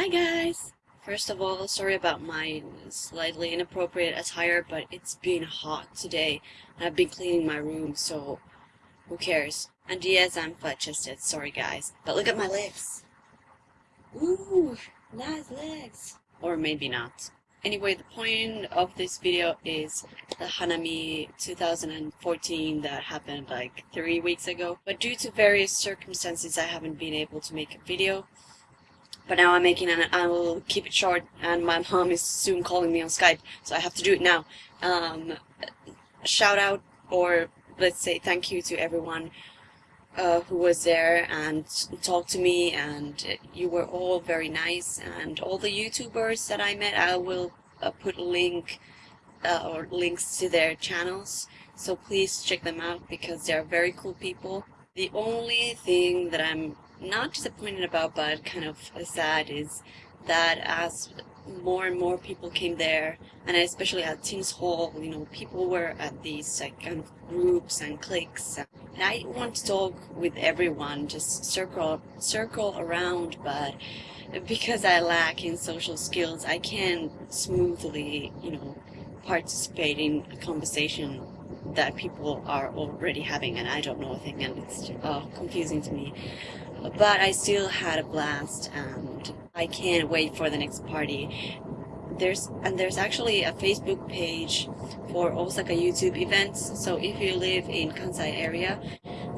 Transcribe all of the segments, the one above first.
Hi guys! First of all, sorry about my slightly inappropriate attire, but it's been hot today and I've been cleaning my room, so who cares? And yes, I'm flat-chested, sorry guys. But look at my legs! Ooh, nice legs! Or maybe not. Anyway, the point of this video is the Hanami 2014 that happened like three weeks ago. But due to various circumstances, I haven't been able to make a video. But now I'm making an, I will keep it short and my mom is soon calling me on Skype, so I have to do it now. Um, shout out or let's say thank you to everyone uh, who was there and talked to me and you were all very nice and all the YouTubers that I met I will uh, put a link uh, or links to their channels so please check them out because they're very cool people. The only thing that I'm not disappointed about, but kind of sad is that as more and more people came there, and especially at Teens Hall, you know, people were at these like kind of groups and cliques. And I want to talk with everyone, just circle circle around, but because I lack in social skills, I can't smoothly, you know, participate in a conversation that people are already having and I don't know a thing and it's uh, confusing to me but I still had a blast and I can't wait for the next party. There's and there's actually a Facebook page for Osaka YouTube events. So if you live in Kansai area,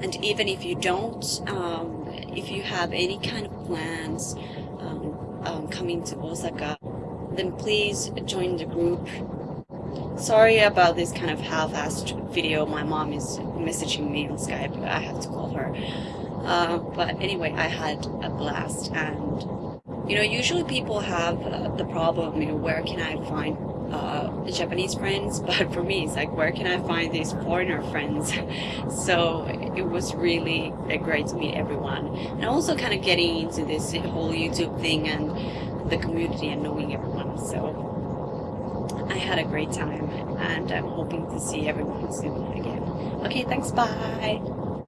and even if you don't, um, if you have any kind of plans um, um, coming to Osaka, then please join the group. Sorry about this kind of half-assed video. My mom is messaging me on Skype. I have to call her. Uh, but anyway, I had a blast and you know, usually people have uh, the problem, you know, where can I find uh, Japanese friends? But for me, it's like, where can I find these foreigner friends? so it was really great to meet everyone. And also kind of getting into this whole YouTube thing and the community and knowing everyone. So I had a great time and I'm hoping to see everyone soon again. Okay, thanks, bye!